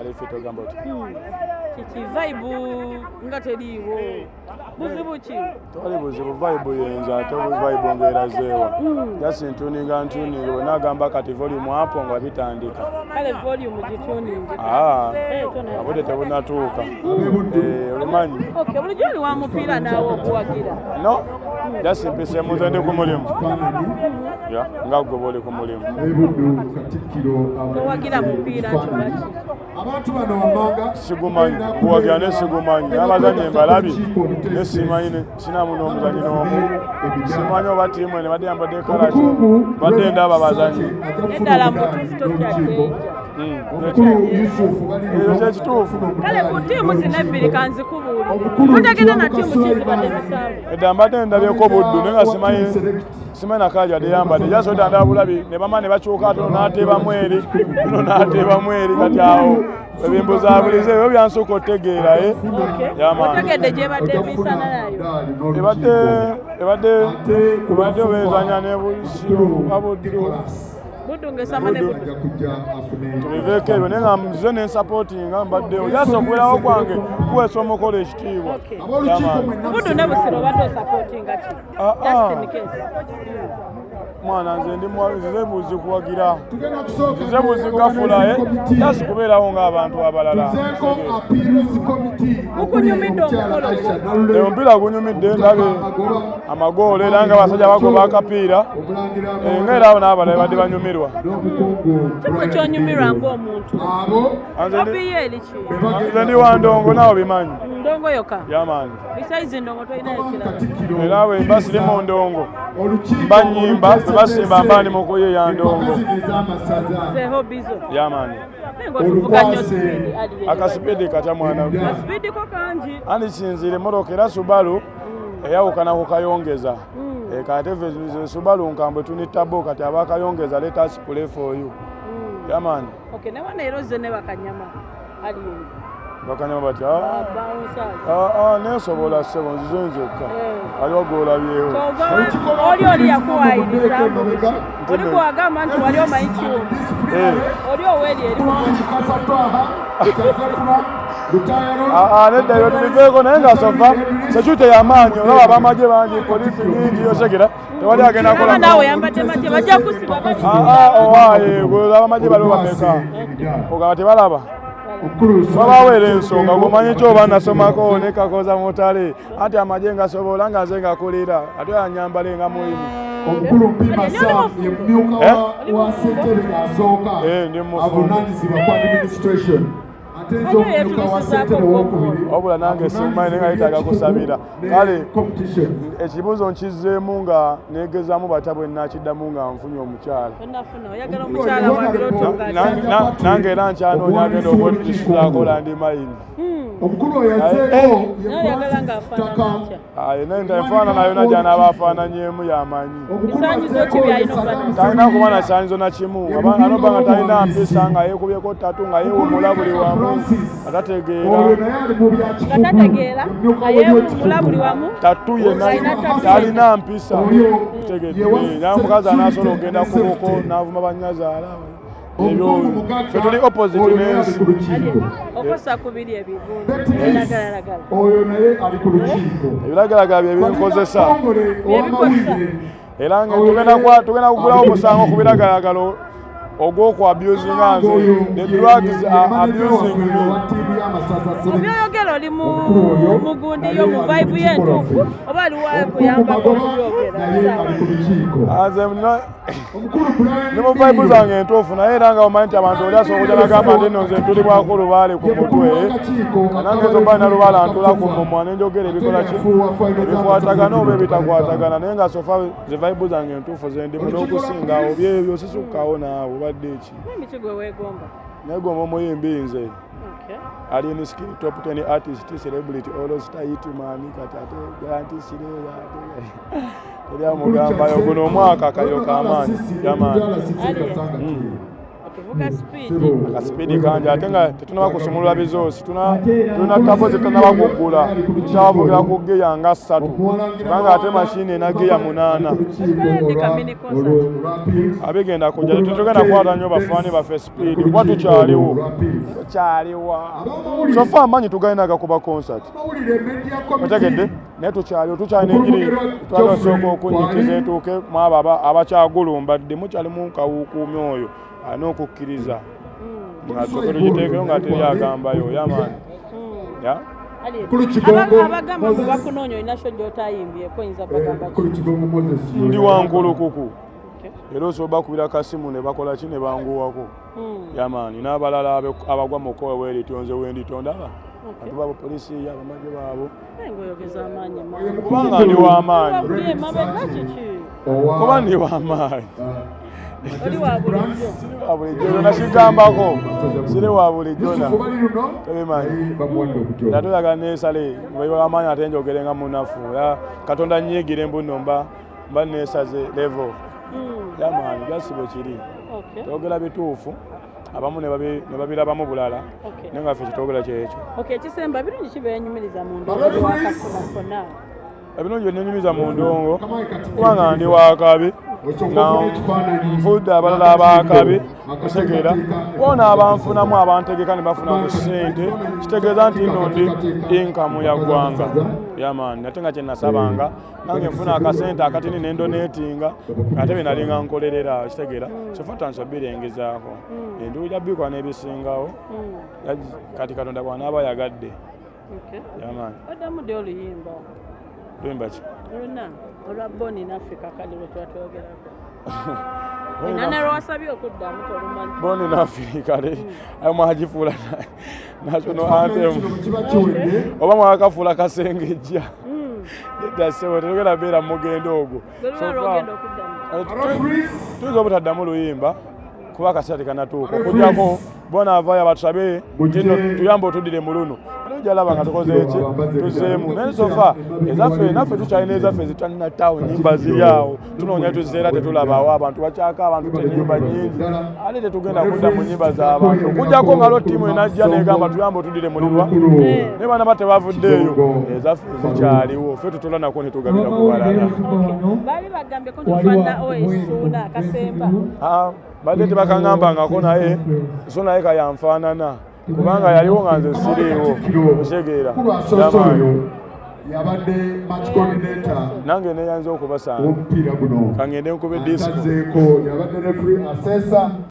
alifite ogamba oti kiki vibe nga teriiwo buzibu ki tewali buzibu vibe yenza ate vibe ngaerazeewa jasi ntuninga ntuninga. Bwe nagamba kati volume apo nga bitandika. Kale volume gituningi aa Eh, tona- abudde tebunatuuka Eh, olumanyi bulijjo oli wa mupiira naawe oguwagira no muze ndi ku mulimu. Nga gwe bwoli ku mulimu. Wammanga sigumanyi kuwagira ne sigumanyi. n'abazanyi embalabi ne simanyi sinamu n'omuzanyi n'omu. simanyi oba tiimu ene badde yambadde kalaki badde ndaba bazanyi eddala mutuufu totyakenja omukulu yusufu ekyo kyekituufu kale ku ttiimu zino ebbiri kanzikubuulire mutegede na ttiimu kizibadde bisaawe edda mbadde ndabyeko buddu naye nga simanyi simanyi nakala yadde yambadde jasodda ndaba bulabi ne bama ne bakyuka atono n'ateebamu eri uno n'ateebamu eri kati awo ebimbuzabulize ebyo byansuka otegeera e yamaani otegedde gyebadde emisana nayo. Ebadde ebadde ebadde obezanya ne busiro abuddu ne tubiveeko ebyo naye nga nze nensapootinga mbaddewo jasi okuwerawo kwange kuweesa omukolo ekitiibwa. Ab'olukiiko mwenna buddu ne busiro obadde osapootinga ki Ah, ah. mwana nze ndi mwa- nzize buzi kuwagira tugenda kusooka nzize buzi gafulaye jasi kubeerawo ng'abantu abalala. Omupiira gunyumidde ndabe amagoolo era nga abasajja bagoba akapiira. Eh, nga era abo n'abalala badde banyumirwa. Ng'omuntu abo? Nze ndi- nze wa ndongo naawe bimanyi. Ndongo yoka? Katikkiro era bwe mba siri mu ndongo. Olukiiko mba nnyimba bwe basimba mba ndi mu kuyiiya ndongo. zeho bizo yamaani naye ngaotuvuga nnyo Olukwase. sipiidi ali akasipiidi katya mwana. We. asipiidiko kangi andi kinzire emotoka era subalu eyawukana ku kayongeza Eh, kati ffe ze subalu nkambwe tunitabo kati abakayongeza leta spule for you. Yamaani ok ne wana era ozze ne bakanyama ali eri bakanyama bati "Ah, ah, ah, nensobola ssebo nzize nzekka waliwo gwolabyewo kyova oli oli yakuwayiriza oli gwagamba nti wali omanyi kiwuma Eh, oli oweeri eri kasatwaha kyazefuna lutayaro ah, nedda eyo tubiveeko naye nga sofa sekyute yamaanyi olaba abamagye bangi polisi nyingi yosegera tewali agenda aba kola naawe yambadde make bajja kusiba bali owaaye gwe abamagye baliwo bameka? Ogaba tebalaba babaweera ensonga gwomanyi kyoba nasomako nekakoza mutale? Anti amagye ngasobola nga nze ngakulira ate anyambale nga muyimu omukulu mpima sam ye mumyuka Eh? wa- wa ssentebe asooka Eh, avunaanyizibwa ku administration ate nze omumyuka wa ssentebe owokubiri wabula nange simmanyi naye nga yetaaga kusabira. kale competition. ekibuuzo nkizzeemu nga neegezaamu batya bwe nakiddamu nga nfunye omukyala. Nange- na- nange era nkyanoonya agenda okwetisuzakola ndi mayini. Omukulu oyo Eh. yazzeeko naye oyagala ng'afaanana atya aye naye ntaefaanana yona gyanaaba afaananyeemu yamanyi talina kuba na kisaanyizo na kimu. Anoba nga talina mpisa nga yeekubyeko ttatu nga yeewumula buli wamu nga tategeera naye wamu. Tatu talina mpisa. Naye omukazi anasobola n'avuma tuli era nga tugenda kugulawo omusango ku biragalagalo or go for abusing us. The drugs uh, are abusing you. Mu byoyogera oli mu mugundi yo mu vibe y'entuufu oba aliwo nze nina ne mu vibe zange entuufu naye era nga omanyi nti abantu oli asobola okujja nagamba nti nno nze ntulibwako lubaale ku mutwe. nange ezo mba nina lubaala ntula ku mumwa nenjogera ebikola ki? Ebikwatagana oba ebitakwatagana naye nga sofa ze vibe zange entuufu zendimu n'okusinga awo byebyo sisukkawo naawe obadde eki emiti gwe weegomba naye gomba omuyimbi nze. Ali in skill top 10 artist celebrity olosita hitman kati ate garanti sireera ate teri amugambayo guno omwaka kayo kamaanyi yamaani vuga sipiidi akasipidi kanje ate nga tetunaba kusumulula bizoosi tuna tulina tabo zetunaba kuggula tukyabavukira ku geya nga ssatu. Kubanga ate mashini ena geya munaana. Tukalendeka mini concert. abigenda kujja tetugenda kwata nnyo bafaani baffe sipiidi kuba tukyaliwo? Tukyaliwa. Sofe amanyi tugalina gakuba concert. Amawulire media otegedde naye tukyaliwo tukyalina enjiri twalosooka okunyikiza etuuke mu abo aba- abakyagulumbadde. Mukyali mu kawukuumi oyo alina okukkiriza nga soke tugiteekeyo nga teri agambayo yamaani ya? Ali- Kulu Kigongo, Aba- abagamba mwe bakunoonya olina kyo gy'otayimbyeko oyinza bagamba ki? kulu kigongo moses. Ndi wankulukuku era osobola bakubira kasimu ne bakola ki ne banguwako? Mm. yamaani n'abalala abagwa mu kkowe weeritonze wenditondaba Okay. bantu babo polisi abamagye baabo kubanga ndi w'amaanyi kuba ndi w'amaanyi Oli wa bulijjo. wa bulijjo nakigambako siri wa bulijjona yusufu bali luno? Tebimanyi era toyaga nesale wamaanyi ate njogere nga munafu. Era katonda nyiigire mbuno mba mba nesaze levo Mm. yamaanyi gasibe kiri. Okay. twogera bituufu abamu ne babi- ne babiraba bulala. Okay. naye nga ffe kitwogera kyekyo. Okay, ekisemba birungi ki byenyumiriza mu wakafunafuna ebirungi byenenyumiza mu ndongo. Kubanga ndi wakabi nfudde abalala abakabi Akateekateeka. bona abanfunamu abantegeka ne bafuna ku ssente. Kitegeeza nti nno ndi inkamu ya ggwanga. Yamaani ate nga kyenasabanga nange nfuna akasente akatini nendoneetinga ate bye nali nga nkolerera kitegeera. Sofa tansobirengezaako enduuja bikwa n'ebisingawo Mm. Yaji- kati katonda bw'anaaba yagadde Okay. yamaani oddamu ddi oluyimba? Lwemba ki oluna olwa boni naffe kakali lwe tuba twogerako. Era ne lwasabye okuddamu tolumanyi boni nafirikale ayo mwagifuula national anthem. Kino kiba kiwedde. Oba mwakafuula kasengejja. Mm. eddasewo tetugenda beera mugendo ogwo. Referees, tuyinza obutaddamu luyimba kuba akaseera tekanatuuka okujjako bona avaayo batusabe tino tuyambe otuddire mu luno jalaba nga tukoze eki tuzeemu. Naye sofa ezaffe naffe tukyalina ezaffe zitwalinatawo nyimba ziri awo tunoonya tuziseera tetulabawo abantu bakyaka abantu tenyimba nyingi ate tetugenda kudda mu nyimba z'abantu? Okujjako nga lo ttiimu enajja negamba tuyambe otuddire mulirwa naye bana ba tebavuddeeyo ezaffe zikyaliwo ffe tutula nako netugabira ku balala. Baali bagambye ko tufaanana oesuuna akasemba Ah, badde tebakaŋŋambangako naye. So naye kayanfaanana kubanga yaliwo nga nze siriiwo kulwasoso oyo yabadde match coordinator nange neyanza okubasanga kangende nkube asazeeko yabadde referee assessor